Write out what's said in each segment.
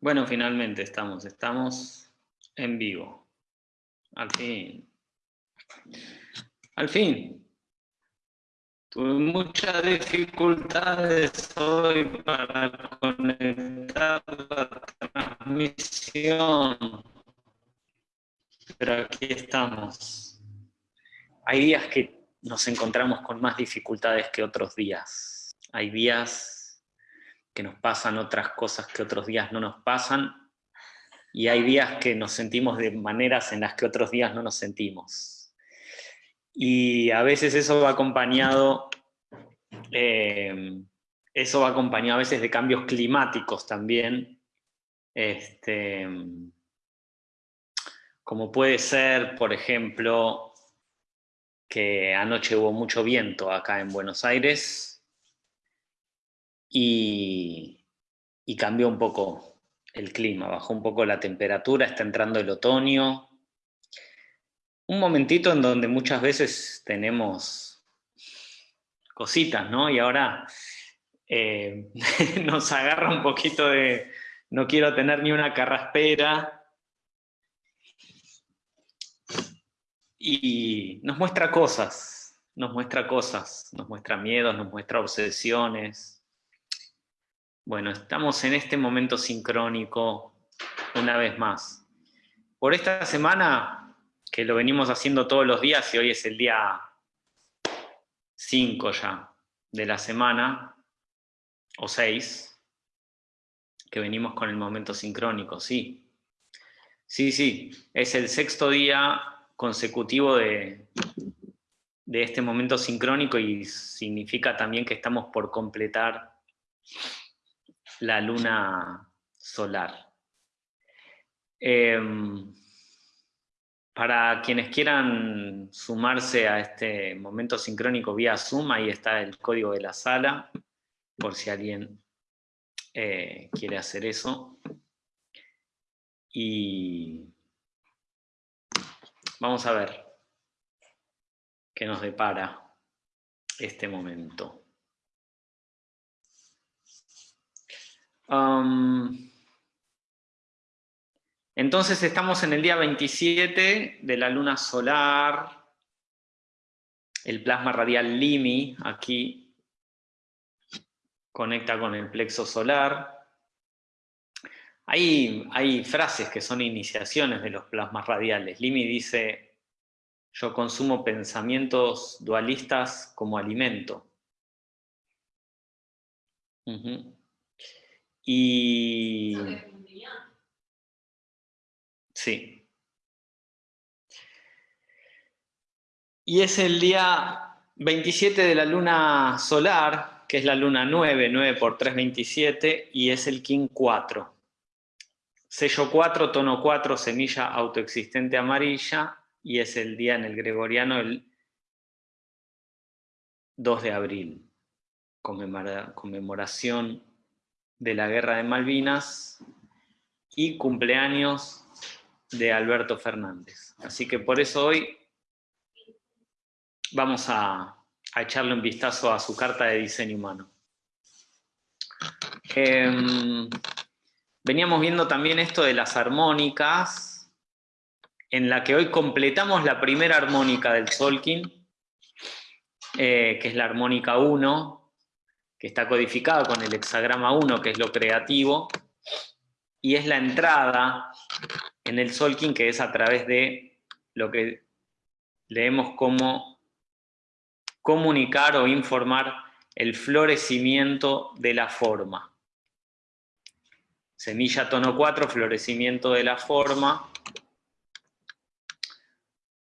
Bueno, finalmente estamos, estamos en vivo. Al fin. Al fin. Tuve muchas dificultades hoy para conectar la transmisión. Pero aquí estamos. Hay días que nos encontramos con más dificultades que otros días. Hay días que nos pasan otras cosas que otros días no nos pasan. Y hay días que nos sentimos de maneras en las que otros días no nos sentimos y a veces eso va acompañado, eh, eso va acompañado a veces de cambios climáticos también, este, como puede ser, por ejemplo, que anoche hubo mucho viento acá en Buenos Aires y, y cambió un poco el clima, bajó un poco la temperatura, está entrando el otoño, un momentito en donde muchas veces tenemos cositas, ¿no? Y ahora eh, nos agarra un poquito de no quiero tener ni una carraspera. Y nos muestra cosas, nos muestra cosas, nos muestra miedos, nos muestra obsesiones. Bueno, estamos en este momento sincrónico una vez más. Por esta semana que lo venimos haciendo todos los días y hoy es el día 5 ya de la semana, o 6, que venimos con el momento sincrónico, sí. Sí, sí, es el sexto día consecutivo de, este momento sincrónico y significa también que estamos por completar la luna solar. Em, para quienes quieran sumarse a este momento sincrónico vía Zoom, ahí está el código de la sala, por si alguien eh, quiere hacer eso. Y vamos a ver qué nos depara este momento. Entonces estamos en el día 27 de la luna solar, el plasma radial Limi aquí conecta con el plexo solar. Hay, hay frases que son iniciaciones de los plasmas radiales. Limi dice, yo consumo pensamientos dualistas como alimento. Y Sí. Y es el día 27 de la luna solar, que es la luna 9, 9 por 3, 27, y es el King 4. Sello 4, tono 4, semilla autoexistente amarilla, y es el día en el gregoriano el 2 de abril, conmemoración de la guerra de Malvinas y cumpleaños de Alberto Fernández. Así que por eso hoy vamos a, echarle un vistazo a su carta de diseño humano. Em, veníamos viendo también esto de las armónicas, en la que hoy completamos la primera armónica del Solkin, eh, que es la armónica 1, que está codificada con el hexagrama 1, que es lo creativo, y es la entrada en el Solking, que es a través de lo que leemos como comunicar o informar el florecimiento de la forma. Semilla tono 4, florecimiento de la forma.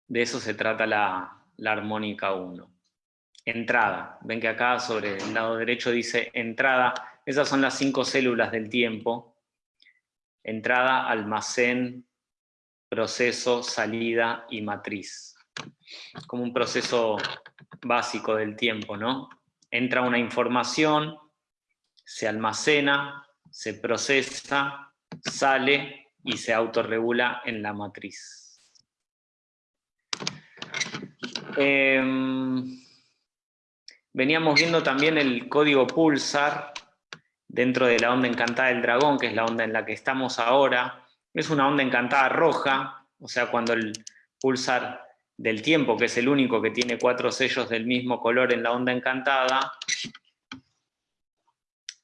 De eso se trata la, la armónica 1. Entrada. Ven que acá sobre el lado derecho dice entrada. Esas son las cinco células del tiempo. Entrada, almacén, proceso, salida y matriz. Como un proceso básico del tiempo, ¿no? Entra una información, se almacena, se procesa, sale y se autorregula en la matriz. Em, veníamos viendo también el código pulsar dentro de la onda encantada del dragón, que es la onda en la que estamos ahora. Es una onda encantada roja, o sea, cuando el pulsar del tiempo, que es el único que tiene cuatro sellos del mismo color en la onda encantada,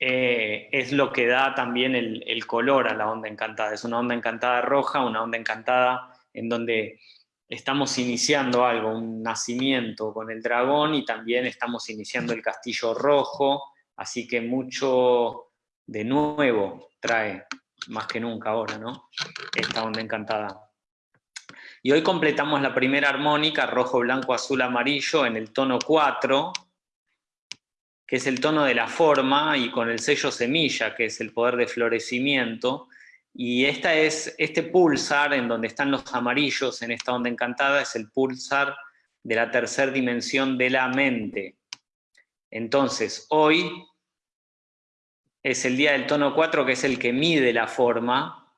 eh, es lo que da también el, color a la onda encantada. Es una onda encantada roja, una onda encantada en donde estamos iniciando algo, un nacimiento con el dragón y también estamos iniciando el castillo rojo, así que mucho de nuevo trae, más que nunca ahora, ¿no? Esta onda encantada. Y hoy completamos la primera armónica, rojo, blanco, azul, amarillo, en el tono 4, es el tono de la forma, y con el sello semilla, que es el poder de florecimiento, y esta es, este pulsar, en donde están los amarillos en esta onda encantada, es el pulsar de la tercera dimensión de la mente. Entonces, hoy es el día del tono 4, que es el que mide la forma,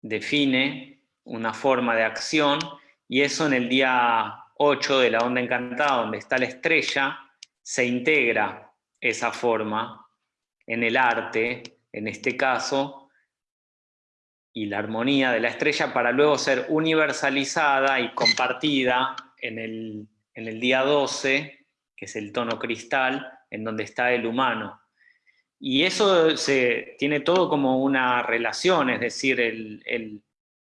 define una forma de acción, y eso en el día 8 de la onda encantada, donde está la estrella, se integra esa forma en el arte, en este caso, y la armonía de la estrella para luego ser universalizada y compartida en el, en el día 12, que es el tono cristal, en donde está el humano. Y eso se, tiene todo como una relación, es decir, el, el,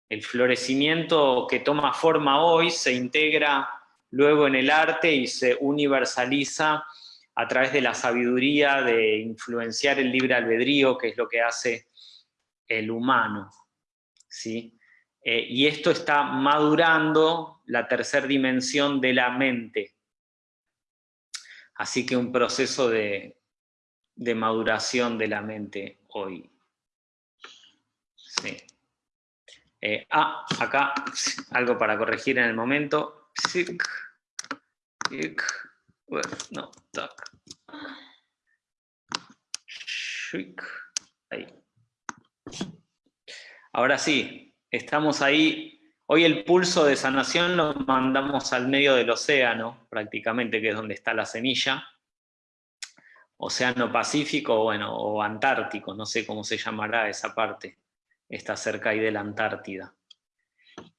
el florecimiento que toma forma hoy se integra luego en el arte y se universaliza a través de la sabiduría de influenciar el libre albedrío, que es lo que hace el humano. ¿sí? Eh, y esto está madurando la tercera dimensión de la mente. Así que un proceso de, maduración de la mente hoy. Sí. Eh, ah, acá algo para corregir en el momento. No, Ahí. Ahora sí, estamos ahí. Hoy el pulso de sanación lo mandamos al medio del océano, prácticamente, que es donde está la semilla. Océano Pacífico, bueno, o Antártico, no sé cómo se llamará esa parte. Está cerca ahí de la Antártida.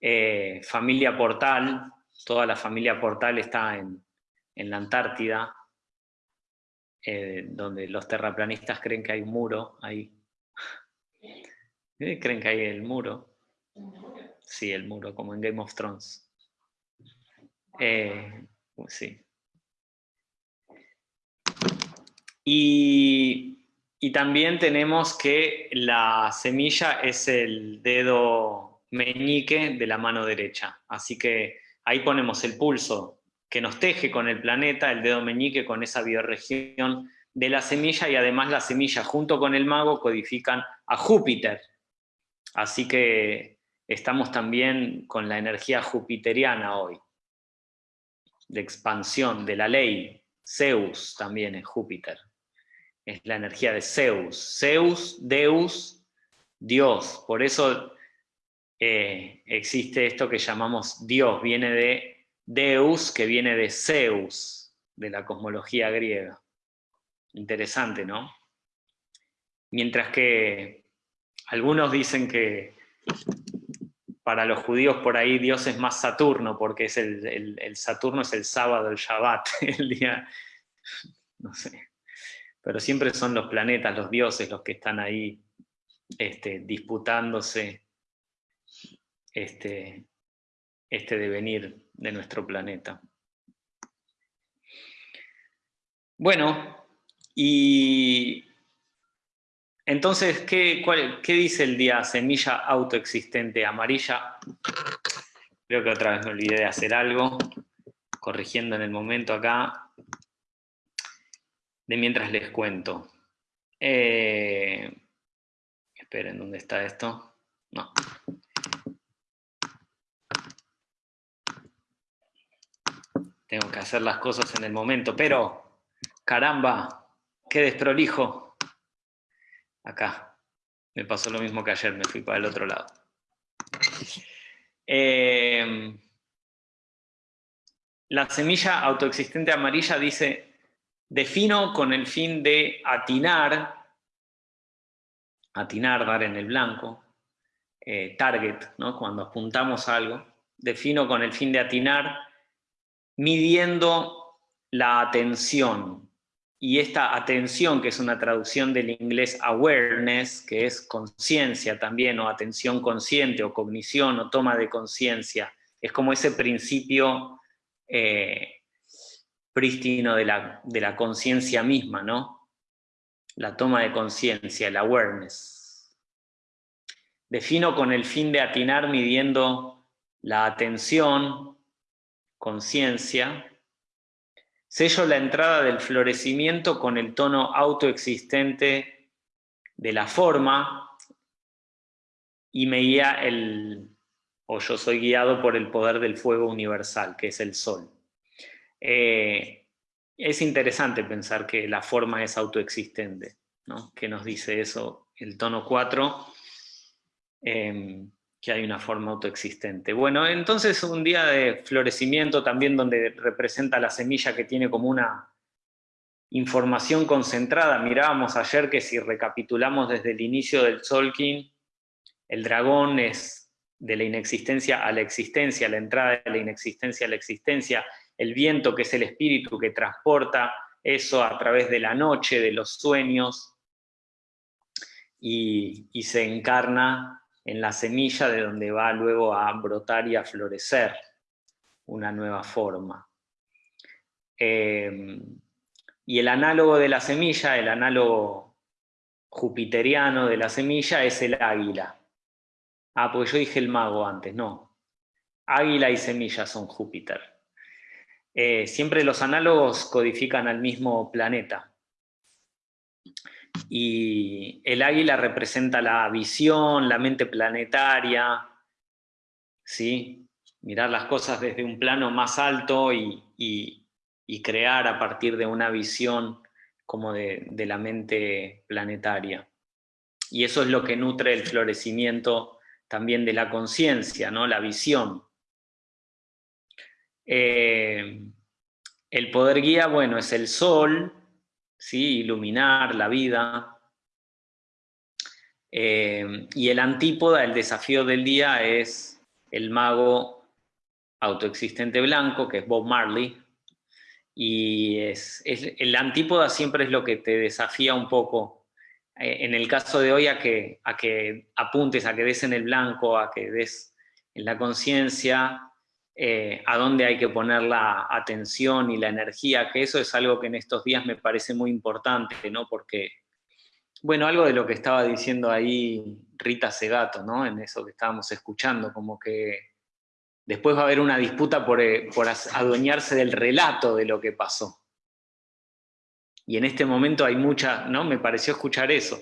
Eh, familia Portal, toda la familia Portal está en, en la Antártida, eh, donde los terraplanistas creen que hay un muro ahí. ¿Creen que hay el muro? Sí, el muro, como en Game of Thrones. Eh, sí. Y, y también tenemos que la semilla es el dedo meñique de la mano derecha. Así que ahí ponemos el pulso que nos teje con el planeta, el dedo meñique con esa bioregión de la semilla y además la semilla junto con el mago codifican a Júpiter. Así que estamos también con la energía jupiteriana hoy, de expansión, de la ley. Zeus también es Júpiter, es la energía de Zeus. Zeus, Deus, Dios. Por eso eh, existe esto que llamamos Dios, viene de Deus, que viene de Zeus, de la cosmología griega. Interesante, ¿no? Mientras que algunos dicen que para los judíos por ahí Dios es más Saturno, porque es el, Saturno es el sábado, el Shabbat, el día, no sé. Pero siempre son los planetas, los dioses, los que están ahí este, disputándose este, este devenir de nuestro planeta. Bueno, y entonces, ¿qué, ¿qué, dice el día semilla autoexistente amarilla? Creo que otra vez me olvidé de hacer algo, corrigiendo en el momento acá, de mientras les cuento. Eh, esperen, ¿dónde está esto? No. Tengo que hacer las cosas en el momento, pero caramba, qué desprolijo. Acá, me pasó lo mismo que ayer, me fui para el otro lado. Eh, la semilla autoexistente amarilla dice, defino con el fin de atinar, atinar, dar en el blanco, eh, target, ¿no? cuando apuntamos algo, defino con el fin de atinar, midiendo la atención. Y esta atención, que es una traducción del inglés awareness, que es conciencia también, o atención consciente, o cognición, o toma de conciencia, es como ese principio eh, prístino de la, de la conciencia misma, ¿no? La toma de conciencia, el awareness. Defino con el fin de atinar midiendo la atención, conciencia, sello la entrada del florecimiento con el tono autoexistente de la forma y me guía el, o yo soy guiado por el poder del fuego universal, que es el sol. Eh, es interesante pensar que la forma es autoexistente, ¿no? que nos dice eso el tono 4, em, que hay una forma autoexistente. Bueno, entonces un día de florecimiento también donde representa la semilla que tiene como una información concentrada. Mirábamos ayer que si recapitulamos desde el inicio del Solkin, el dragón es de la inexistencia a la existencia, la entrada de la inexistencia a la existencia, el viento que es el espíritu que transporta eso a través de la noche, de los sueños, y, se encarna en la semilla de donde va luego a brotar y a florecer una nueva forma. Em, y el análogo de la semilla, el análogo jupiteriano de la semilla es el águila. Ah, porque yo dije el mago antes, no. Águila y semilla son Júpiter. Eh, siempre los análogos codifican al mismo planeta. Y el águila representa la visión, la mente planetaria, ¿sí? mirar las cosas desde un plano más alto y, crear a partir de una visión como de, de la mente planetaria. Y eso es lo que nutre el florecimiento también de la conciencia, ¿no? la visión. Eh, el poder guía, bueno, es el sol, ¿sí? iluminar la vida. Eh, y el antípoda, el desafío del día, es el mago autoexistente blanco, que es Bob Marley. Y es, el antípoda siempre es lo que te desafía un poco eh, en el caso de hoy a que, a que apuntes, a que des en el blanco, a que des en la conciencia, eh, a dónde hay que poner la atención y la energía, que eso es algo que en estos días me parece muy importante, ¿no? Porque, bueno, algo de lo que estaba diciendo ahí Rita Segato, ¿no? En eso que estábamos escuchando, como que después va a haber una disputa por, eh, por adueñarse del relato de lo que pasó. Y en este momento hay muchas, ¿no? Me pareció escuchar eso.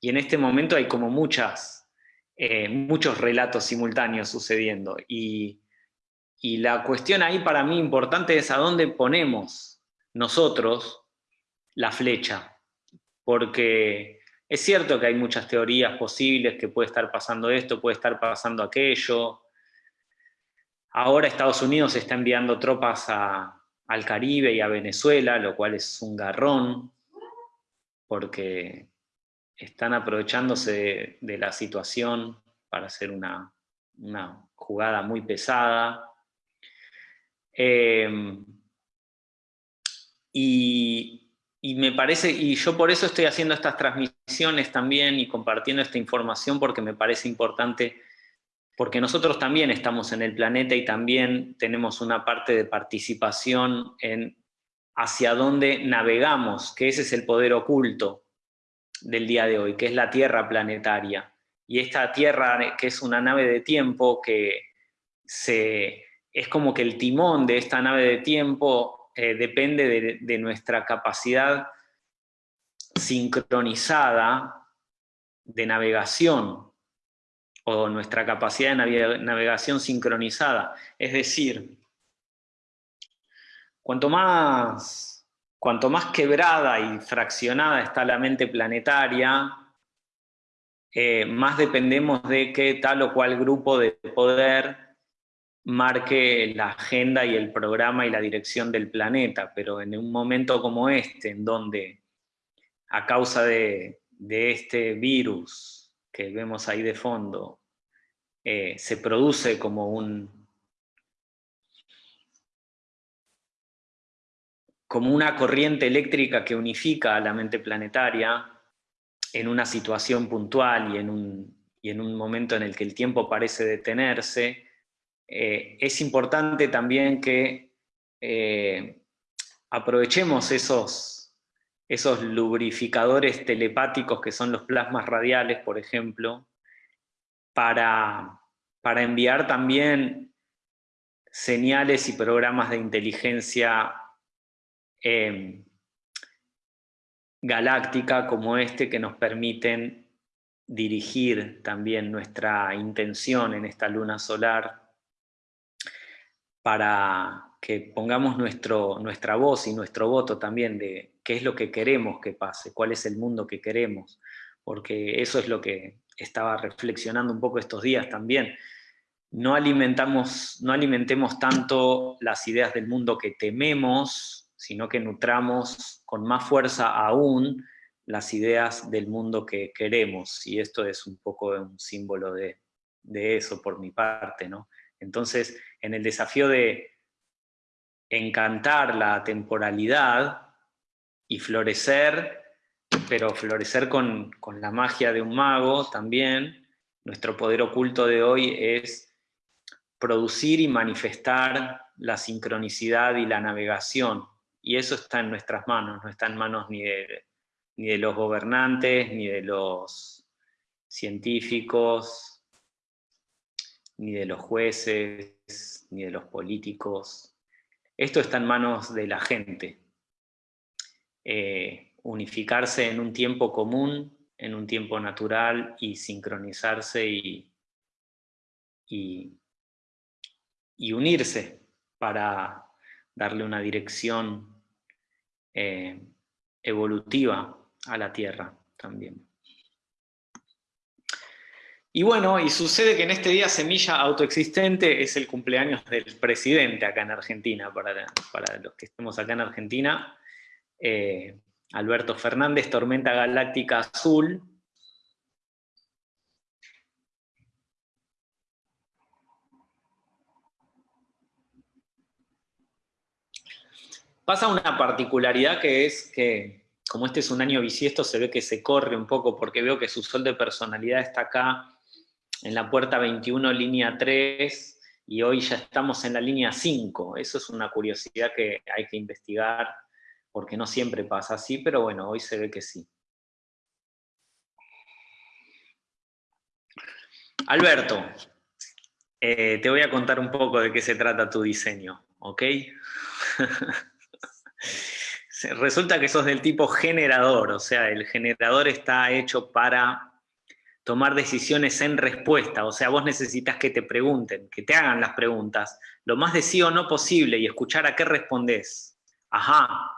Y en este momento hay como muchas, eh, muchos relatos simultáneos sucediendo. Y, y la cuestión ahí para mí importante es a dónde ponemos nosotros la flecha. Porque es cierto que hay muchas teorías posibles, que puede estar pasando esto, puede estar pasando aquello. Ahora Estados Unidos está enviando tropas al Caribe y a Venezuela, lo cual es un garrón, porque están aprovechándose de, la situación para hacer una, jugada muy pesada. Em, y, y, me parece, y yo por eso estoy haciendo estas transmisiones también y compartiendo esta información porque me parece importante porque nosotros también estamos en el planeta y también tenemos una parte de participación en hacia dónde navegamos, que ese es el poder oculto del día de hoy, que es la Tierra planetaria. Y esta Tierra, que es una nave de tiempo, que se, es como que el timón de esta nave de tiempo eh, depende de, nuestra capacidad sincronizada de navegación, o nuestra capacidad de navegación sincronizada. Es decir, cuanto más, cuanto más quebrada y fraccionada está la mente planetaria, eh, más dependemos de que tal o cual grupo de poder marque la agenda y el programa y la dirección del planeta, pero en un momento como este, en donde a causa de, este virus que vemos ahí de fondo, eh, se produce como un, como una corriente eléctrica que unifica a la mente planetaria en una situación puntual y en un, y en un momento en el que el tiempo parece detenerse, eh, es importante también que eh, aprovechemos esos, esos lubrificadores telepáticos que son los plasmas radiales, por ejemplo, para, para enviar también señales y programas de inteligencia Em, galáctica como este que nos permiten dirigir también nuestra intención en esta luna solar para que pongamos nuestro, nuestra voz y nuestro voto también de qué es lo que queremos que pase, cuál es el mundo que queremos, porque eso es lo que estaba reflexionando un poco estos días también. No, alimentamos, no alimentemos tanto las ideas del mundo que tememos, sino que nutramos con más fuerza aún las ideas del mundo que queremos, y esto es un poco un símbolo de, eso por mi parte. ¿no? Entonces, en el desafío de encantar la temporalidad y florecer, pero florecer con, la magia de un mago también, nuestro poder oculto de hoy es producir y manifestar la sincronicidad y la navegación, y eso está en nuestras manos, no está en manos ni de, ni de los gobernantes, ni de los científicos, ni de los jueces, ni de los políticos. Esto está en manos de la gente. Eh, unificarse en un tiempo común, en un tiempo natural y sincronizarse y, y, unirse para darle una dirección eh, evolutiva a la Tierra también. Y bueno, y sucede que en este día semilla autoexistente es el cumpleaños del presidente acá en Argentina, para, para los que estemos acá en Argentina, eh, Alberto Fernández, Tormenta Galáctica Azul, Pasa una particularidad que es que, como este es un año bisiesto, se ve que se corre un poco, porque veo que su sol de personalidad está acá, en la puerta 21, línea 3, y hoy ya estamos en la línea 5. Eso es una curiosidad que hay que investigar, porque no siempre pasa así, pero bueno, hoy se ve que sí. Alberto, eh, te voy a contar un poco de qué se trata tu diseño, ¿ok? Resulta que sos del tipo generador, o sea, el generador está hecho para tomar decisiones en respuesta, o sea, vos necesitas que te pregunten, que te hagan las preguntas, lo más de sí o no posible y escuchar a qué respondés. Ajá,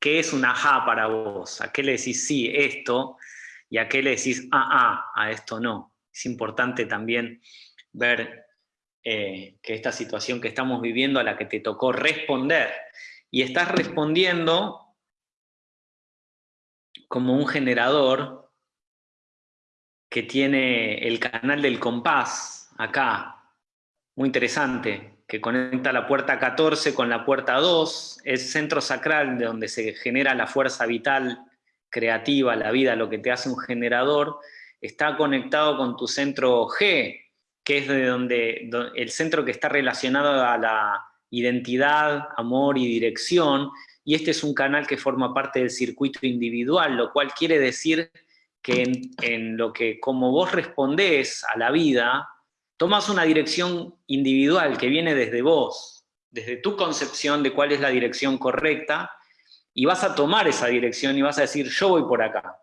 ¿qué es un ajá para vos? ¿A qué le decís sí, esto? Y a qué le decís ah, ah, a esto no. Es importante también ver eh, que esta situación que estamos viviendo a la que te tocó responder, y estás respondiendo como un generador que tiene el canal del compás acá, muy interesante, que conecta la puerta 14 con la puerta 2, es centro sacral de donde se genera la fuerza vital creativa, la vida, lo que te hace un generador, está conectado con tu centro G, que es de donde el centro que está relacionado a la identidad, amor y dirección, y este es un canal que forma parte del circuito individual, lo cual quiere decir que en, lo que como vos respondés a la vida, tomas una dirección individual que viene desde vos, desde tu concepción de cuál es la dirección correcta, y vas a tomar esa dirección y vas a decir, yo voy por acá.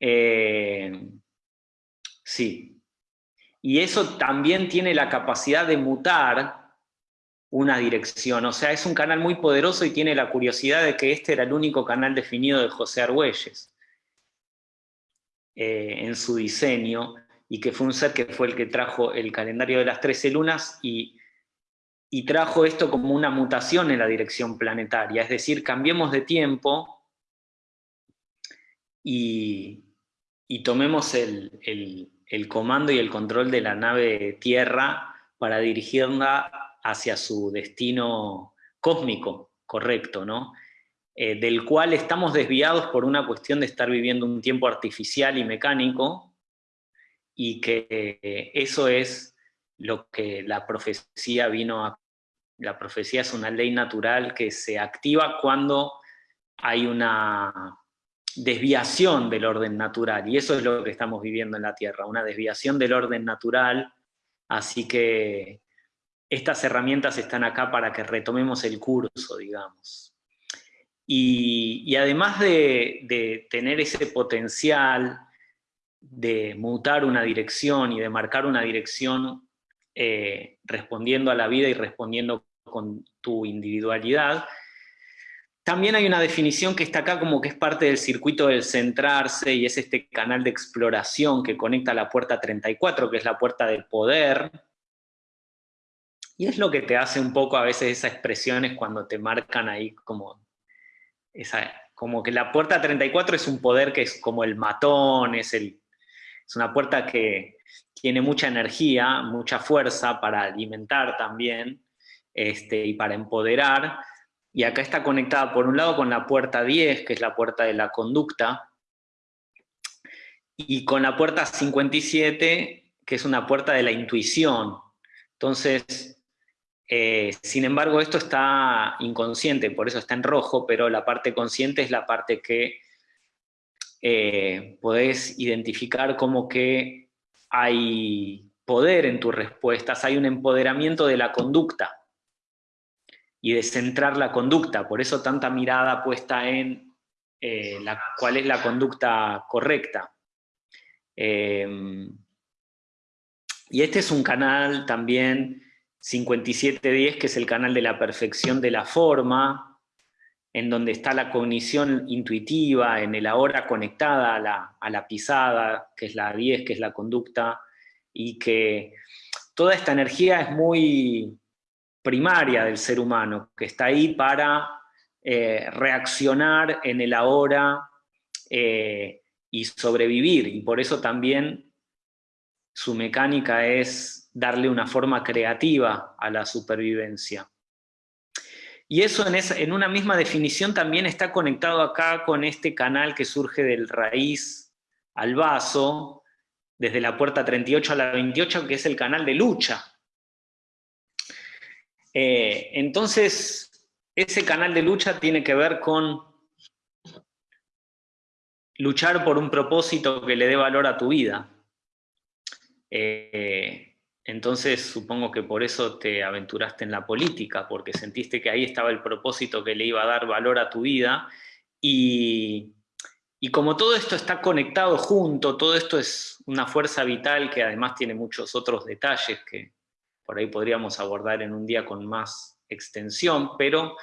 Eh, sí. Y eso también tiene la capacidad de mutar una dirección. O sea, es un canal muy poderoso y tiene la curiosidad de que este era el único canal definido de José Argüelles. Eh, en su diseño, y que fue un ser que fue el que trajo el calendario de las 13 lunas y, y trajo esto como una mutación en la dirección planetaria, es decir, cambiemos de tiempo y, y tomemos el, el, el comando y el control de la nave Tierra para dirigirla hacia su destino cósmico correcto, ¿no? Eh, del cual estamos desviados por una cuestión de estar viviendo un tiempo artificial y mecánico, y que eh, eso es lo que la profecía vino a... La profecía es una ley natural que se activa cuando hay una desviación del orden natural, y eso es lo que estamos viviendo en la Tierra, una desviación del orden natural, así que estas herramientas están acá para que retomemos el curso, digamos. Y, además de, tener ese potencial de mutar una dirección y de marcar una dirección eh, respondiendo a la vida y respondiendo con tu individualidad, también hay una definición que está acá como que es parte del circuito del centrarse y es este canal de exploración que conecta la puerta 34, que es la puerta del poder. Y es lo que te hace un poco a veces esas expresiones cuando te marcan ahí como, como que la puerta 34 es un poder que es como el matón, es, el, es una puerta que tiene mucha energía, mucha fuerza para alimentar también este, y para empoderar, y acá está conectada por un lado con la puerta 10, que es la puerta de la conducta, y con la puerta 57, que es una puerta de la intuición. Entonces, eh, sin embargo, esto está inconsciente, por eso está en rojo, pero la parte consciente es la parte que eh, podés identificar como que hay poder en tus respuestas, hay un empoderamiento de la conducta y de centrar la conducta, por eso tanta mirada puesta en eh, la, cuál es la conducta correcta. Em, y este es un canal también 5710, que es el canal de la perfección de la forma, en donde está la cognición intuitiva, en el ahora conectada a la, a la pisada, que es la 10, que es la conducta, y que toda esta energía es muy primaria del ser humano, que está ahí para eh, reaccionar en el ahora eh, y sobrevivir, y por eso también su mecánica es darle una forma creativa a la supervivencia. Y eso en, una misma definición también está conectado acá con este canal que surge del raíz al vaso, desde la puerta 38 a la 28, que es el canal de lucha, eh, entonces, ese canal de lucha tiene que ver con luchar por un propósito que le dé valor a tu vida. Eh, entonces supongo que por eso te aventuraste en la política, porque sentiste que ahí estaba el propósito que le iba a dar valor a tu vida, y, y como todo esto está conectado junto, todo esto es una fuerza vital que además tiene muchos otros detalles que, por ahí podríamos abordar en un día con más extensión, pero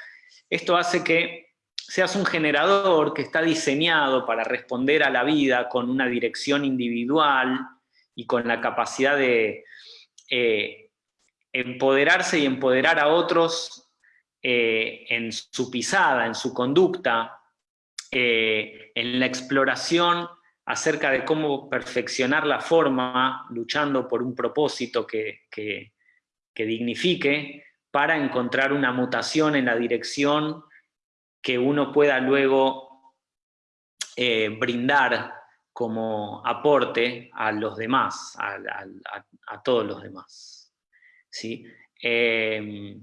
esto hace que seas un generador que está diseñado para responder a la vida con una dirección individual y con la capacidad de eh, empoderarse y empoderar a otros eh, en su pisada, en su conducta, eh, en la exploración acerca de cómo perfeccionar la forma, luchando por un propósito que, que dignifique para encontrar una mutación en la dirección que uno pueda luego brindar como aporte a los demás, a, todos los demás. ¿sí? Em,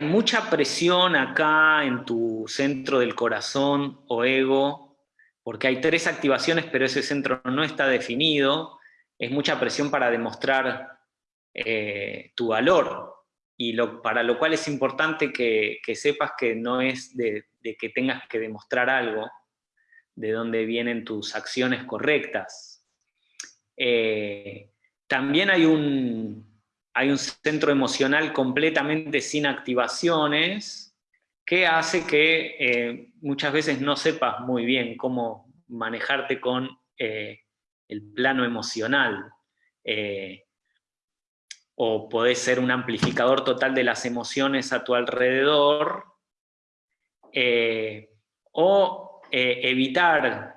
mucha presión acá en tu centro del corazón o ego, porque hay tres activaciones, pero ese centro no está definido, es mucha presión para demostrar eh, tu valor, y lo, para lo cual es importante que, sepas que no es de, que tengas que demostrar algo, de dónde vienen tus acciones correctas. Eh, también hay un, hay un centro emocional completamente sin activaciones, que hace que eh, muchas veces no sepas muy bien cómo manejarte con eh, el plano emocional, o podés ser un amplificador total de las emociones a tu alrededor, o evitar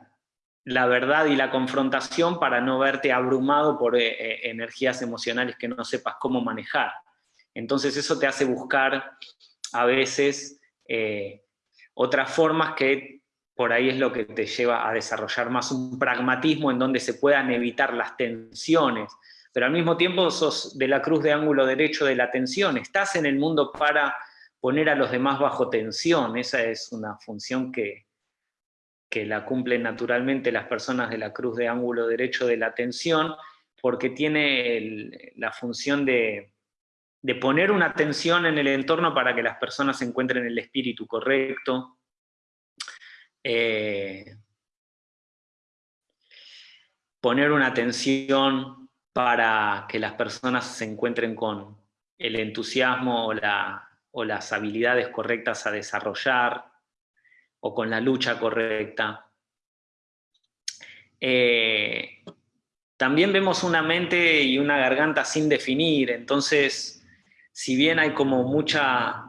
la verdad y la confrontación para no verte abrumado por energías emocionales que no sepas cómo manejar. Entonces eso te hace buscar a veces otras formas que por ahí es lo que te lleva a desarrollar más un pragmatismo en donde se puedan evitar las tensiones, pero al mismo tiempo sos de la cruz de ángulo derecho de la tensión, estás en el mundo para poner a los demás bajo tensión, esa es una función que, que la cumplen naturalmente las personas de la cruz de ángulo derecho de la tensión, porque tiene la función de, de poner una atención en el entorno para que las personas encuentren el espíritu correcto. Eh, poner una atención para que las personas se encuentren con el entusiasmo o, las habilidades correctas a desarrollar, o con la lucha correcta. Eh, también vemos una mente y una garganta sin definir, entonces si bien hay como mucha,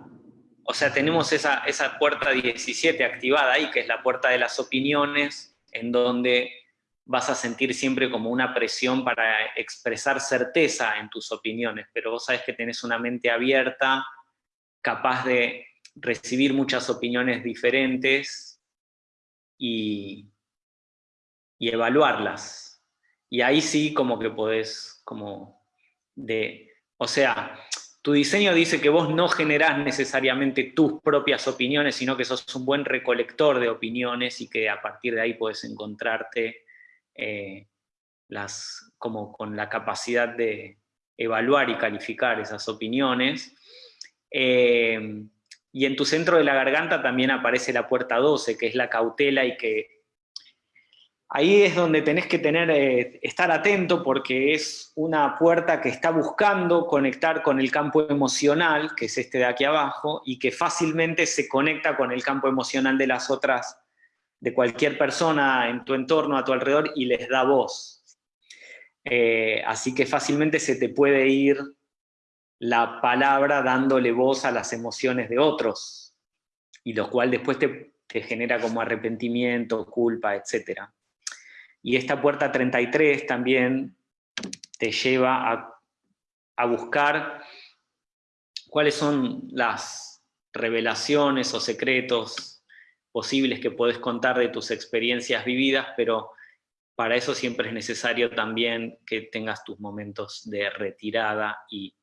o sea, tenemos esa, esa puerta 17 activada ahí, que es la puerta de las opiniones, en donde vas a sentir siempre como una presión para expresar certeza en tus opiniones, pero vos sabés que tenés una mente abierta, capaz de recibir muchas opiniones diferentes y, y evaluarlas. Y ahí sí como que podés, como de, o sea, tu diseño dice que vos no generás necesariamente tus propias opiniones, sino que sos un buen recolector de opiniones y que a partir de ahí puedes encontrarte eh, las, como con la capacidad de evaluar y calificar esas opiniones. Eh, y en tu centro de la garganta también aparece la puerta 12, que es la cautela y que Ahí es donde tenés que tener, eh, estar atento porque es una puerta que está buscando conectar con el campo emocional, que es este de aquí abajo, y que fácilmente se conecta con el campo emocional de las otras, de cualquier persona en tu entorno, a tu alrededor, y les da voz. Eh, así que fácilmente se te puede ir la palabra dándole voz a las emociones de otros, y lo cual después te, te genera como arrepentimiento, culpa, etcétera. Y esta puerta 33 también te lleva a, buscar cuáles son las revelaciones o secretos posibles que puedes contar de tus experiencias vividas, pero para eso siempre es necesario también que tengas tus momentos de retirada y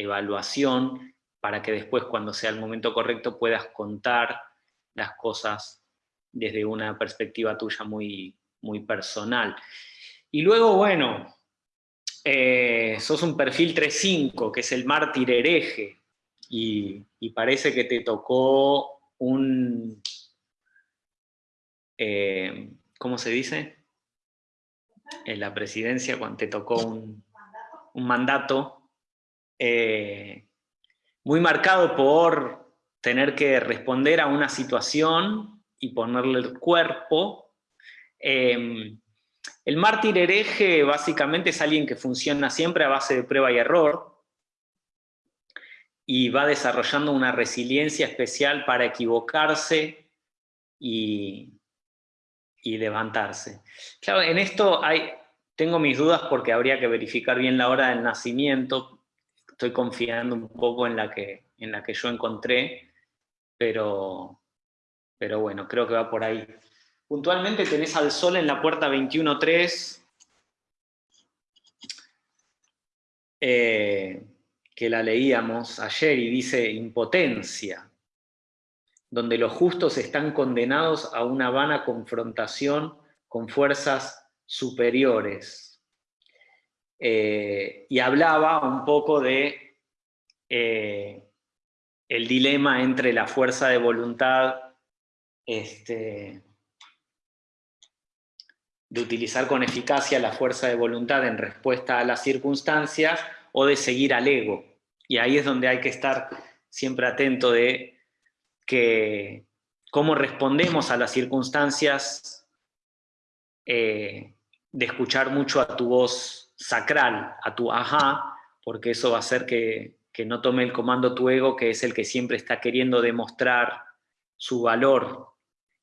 evaluación, para que después cuando sea el momento correcto puedas contar las cosas desde una perspectiva tuya muy, muy personal. Y luego, bueno, eh, sos un perfil 3.5, que es el mártir hereje, y, parece que te tocó un... Eh, ¿Cómo se dice? En la presidencia, cuando te tocó un, mandato eh, muy marcado por tener que responder a una situación y ponerle el cuerpo Em, el mártir hereje básicamente es alguien que funciona siempre a base de prueba y error y va desarrollando una resiliencia especial para equivocarse y, levantarse. Claro, en esto hay, tengo mis dudas porque habría que verificar bien la hora del nacimiento, estoy confiando un poco en la que, en la que yo encontré, pero, pero bueno, creo que va por ahí. Puntualmente tenés al Sol en la puerta 21.3, eh, que la leíamos ayer y dice impotencia, donde los justos están condenados a una vana confrontación con fuerzas superiores. Eh, y hablaba un poco de eh, el dilema entre la fuerza de voluntad este, de utilizar con eficacia la fuerza de voluntad en respuesta a las circunstancias o de seguir al ego. Y ahí es donde hay que estar siempre atento de que cómo respondemos a las circunstancias eh, de escuchar mucho a tu voz sacral, a tu ajá, porque eso va a hacer que, que no tome el comando tu ego, que es el que siempre está queriendo demostrar su valor,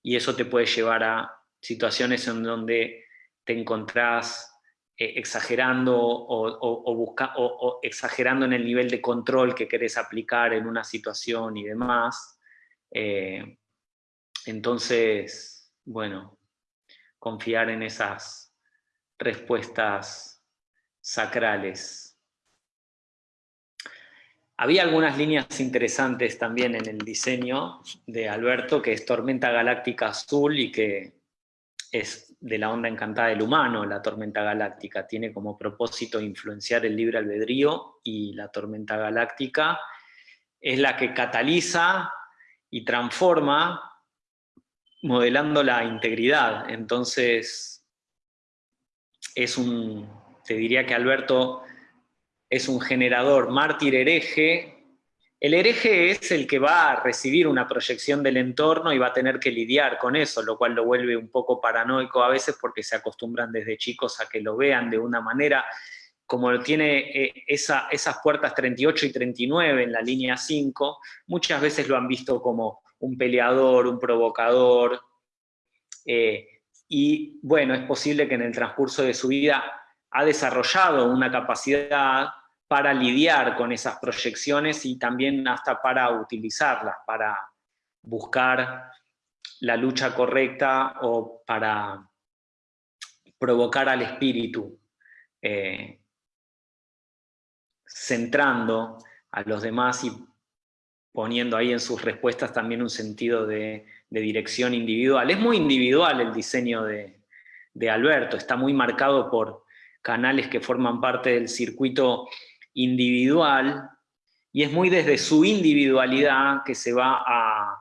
y eso te puede llevar a situaciones en donde te encontrás eh, exagerando o, busca, o, exagerando en el nivel de control que querés aplicar en una situación y demás. Eh, entonces, bueno, confiar en esas respuestas sacrales. Había algunas líneas interesantes también en el diseño de Alberto, que es Tormenta Galáctica Azul y que es de la onda encantada del humano, la tormenta galáctica. Tiene como propósito influenciar el libre albedrío y la tormenta galáctica es la que cataliza y transforma modelando la integridad. Entonces, es un, te diría que Alberto es un generador mártir hereje. El hereje es el que va a recibir una proyección del entorno y va a tener que lidiar con eso, lo cual lo vuelve un poco paranoico a veces porque se acostumbran desde chicos a que lo vean de una manera, como tiene eh, esas puertas 38 y 39 en la línea 5, muchas veces lo han visto como un peleador, un provocador, eh, y bueno, es posible que en el transcurso de su vida ha desarrollado una capacidad para lidiar con esas proyecciones y también hasta para utilizarlas, para buscar la lucha correcta o para provocar al espíritu, eh, centrando a los demás y poniendo ahí en sus respuestas también un sentido de, dirección individual. Es muy individual el diseño de, de Alberto, está muy marcado por canales que forman parte del circuito individual, y es muy desde su individualidad que se va a,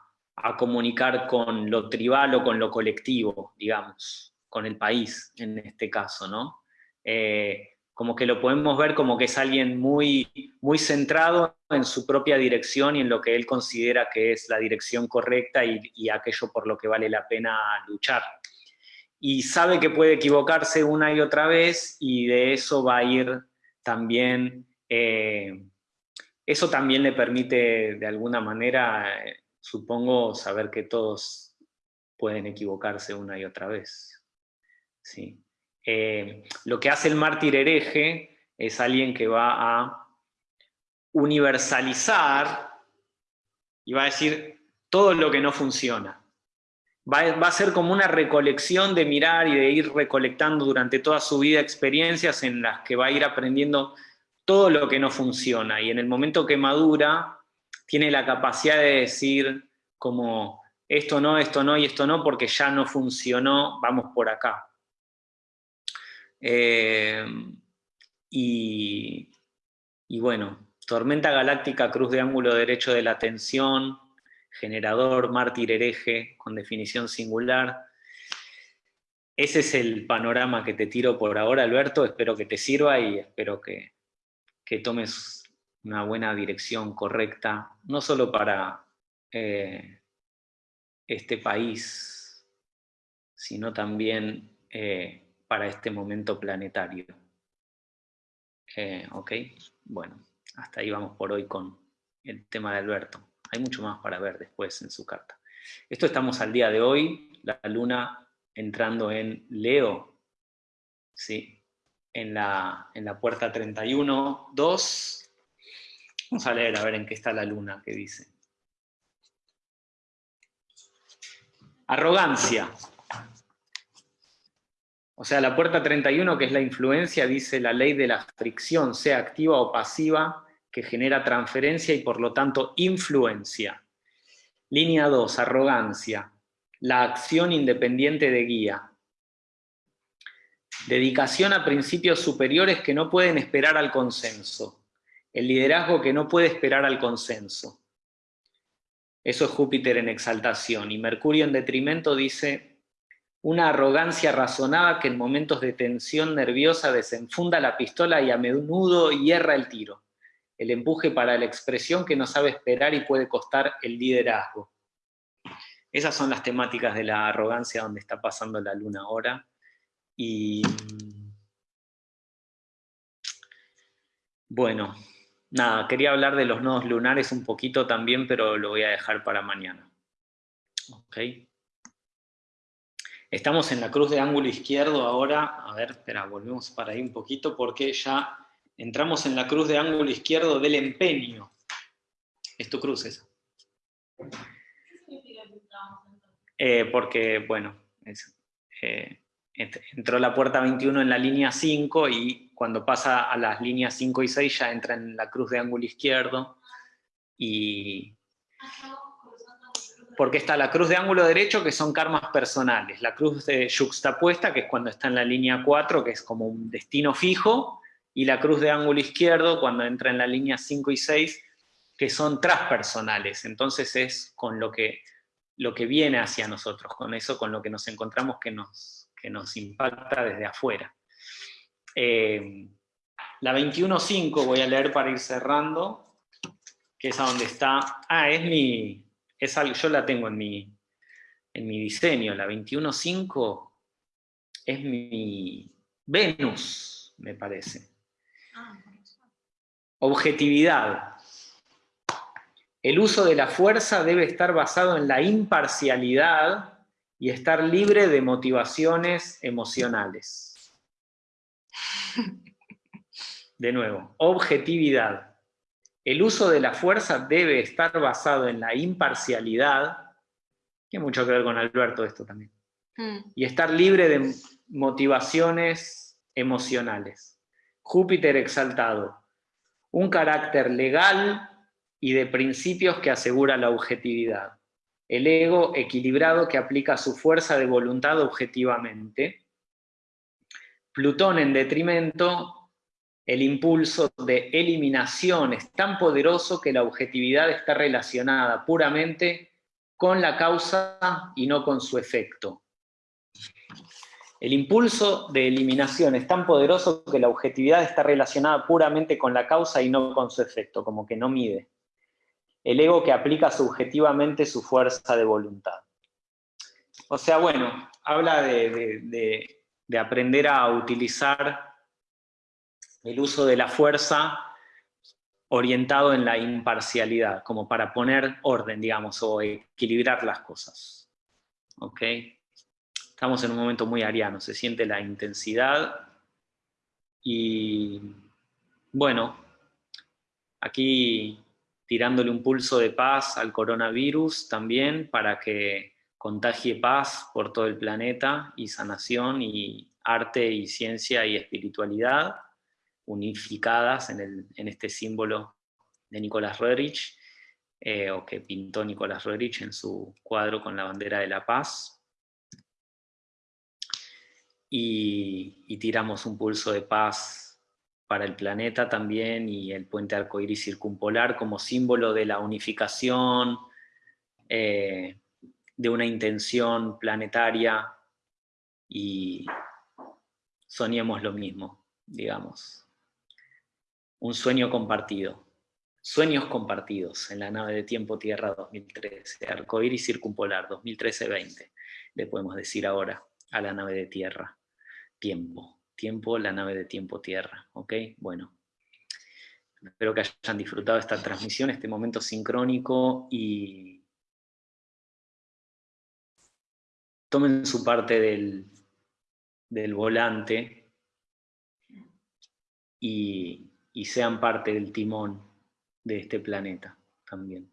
comunicar con lo tribal o con lo colectivo, digamos, con el país en este caso, ¿no? Eh, como que lo podemos ver como que es alguien muy, muy centrado en su propia dirección y en lo que él considera que es la dirección correcta y, y aquello por lo que vale la pena luchar. Y sabe que puede equivocarse una y otra vez y de eso va a ir también eh, eso también le permite, de alguna manera, supongo, saber que todos pueden equivocarse una y otra vez. ¿sí? Eh, lo que hace el mártir hereje es alguien que va a universalizar y va a decir todo lo que no funciona. Va, a ser como una recolección de mirar y de ir recolectando durante toda su vida experiencias en las que va a ir aprendiendo todo lo que no funciona y en el momento que madura tiene la capacidad de decir como esto no, esto no y esto no porque ya no funcionó, vamos por acá. Eh, y, y bueno, tormenta galáctica, cruz de ángulo derecho de la tensión, generador, mártir hereje, con definición singular. Ese es el panorama que te tiro por ahora, Alberto, espero que te sirva y espero que, que tomes una buena dirección correcta, no solo para eh, este país, sino también eh, para este momento planetario. Eh, ¿Ok? Bueno, hasta ahí vamos por hoy con el tema de Alberto. Hay mucho más para ver después en su carta. Esto estamos al día de hoy, la luna entrando en Leo, ¿sí? en la, en la puerta 31, 2. Vamos a leer a ver en qué está la luna, qué dice. Arrogancia. O sea, la puerta 31, que es la influencia, dice la ley de la fricción, sea activa o pasiva, que genera transferencia y por lo tanto influencia. Línea 2, arrogancia. La acción independiente de guía. Dedicación a principios superiores que no pueden esperar al consenso. El liderazgo que no puede esperar al consenso. Eso es Júpiter en exaltación. Y Mercurio en detrimento dice, una arrogancia razonada que en momentos de tensión nerviosa desenfunda la pistola y a menudo hierra el tiro. El empuje para la expresión que no sabe esperar y puede costar el liderazgo. Esas son las temáticas de la arrogancia donde está pasando la luna ahora Y bueno, nada, quería hablar de los nodos lunares un poquito también, pero lo voy a dejar para mañana. Ok. Estamos en la cruz de ángulo izquierdo ahora. A ver, espera, volvemos para ahí un poquito porque ya entramos en la cruz de ángulo izquierdo del empeño. Es tu cruz esa. Eh, porque, bueno, eh, entró la puerta 21 en la línea 5 y cuando pasa a las líneas 5 y 6 ya entra en la cruz de ángulo izquierdo y porque está la cruz de ángulo derecho, que son karmas personales, la cruz de yuxtapuesta, que es cuando está en la línea 4, que es como un destino fijo, y la cruz de ángulo izquierdo, cuando entra en la línea 5 y 6, que son transpersonales. Entonces es con lo que, lo que viene hacia nosotros, con eso con lo que nos encontramos que nos, que nos impacta desde afuera. Eh, la 21.5 voy a leer para ir cerrando, que es a donde está... Ah, es mi, es algo, yo la tengo en mi, en mi diseño, la 21.5 es mi Venus, me parece. Objetividad. El uso de la fuerza debe estar basado en la imparcialidad y estar libre de motivaciones emocionales. De nuevo, objetividad. El uso de la fuerza debe estar basado en la imparcialidad, tiene mucho que ver con Alberto esto también, mm. y estar libre de motivaciones emocionales. Júpiter exaltado, un carácter legal y de principios que asegura la objetividad. El ego equilibrado que aplica su fuerza de voluntad objetivamente. Plutón en detrimento el impulso de eliminación es tan poderoso que la objetividad está relacionada puramente con la causa y no con su efecto. El impulso de eliminación es tan poderoso que la objetividad está relacionada puramente con la causa y no con su efecto, como que no mide. El ego que aplica subjetivamente su fuerza de voluntad. O sea, bueno, habla de, de aprender a utilizar el uso de la fuerza orientado en la imparcialidad, como para poner orden, digamos, o equilibrar las cosas. ¿Ok? Estamos en un momento muy ariano, se siente la intensidad y, bueno, aquí tirándole un pulso de paz al coronavirus también para que contagie paz por todo el planeta y sanación y arte y ciencia y espiritualidad unificadas en, este símbolo de Nicolás Roerich, eh, o que pintó Nicolás Roerich en su cuadro con la bandera de la paz. Y, tiramos un pulso de paz para el planeta también, y el puente arcoíris circumpolar como símbolo de la unificación, eh, de una intención planetaria, y soñemos lo mismo, digamos un sueño compartido. Sueños compartidos en la nave de Tiempo Tierra 2013, Arcoíris Circumpolar 2013-20, le podemos decir ahora a la nave de Tierra. Tiempo, tiempo, la nave de Tiempo Tierra, ¿ok? Bueno, espero que hayan disfrutado esta transmisión, este momento sincrónico y tomen su parte del, del volante y y sean parte del timón de este planeta también.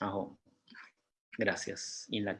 Ajo. Gracias. In la.